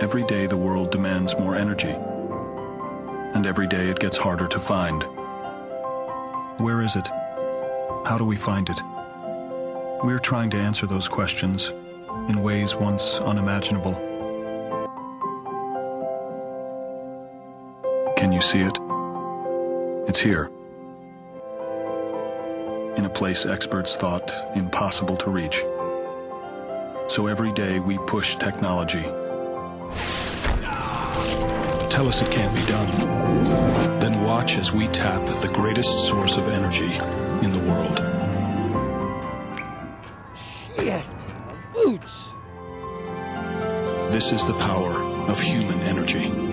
Every day the world demands more energy. And every day it gets harder to find. Where is it? How do we find it? We're trying to answer those questions in ways once unimaginable. Can you see it? It's here. In a place experts thought impossible to reach. So every day we push technology. Tell us it can't be done. Then watch as we tap the greatest source of energy in the world. Yes, boots. This is the power of human energy.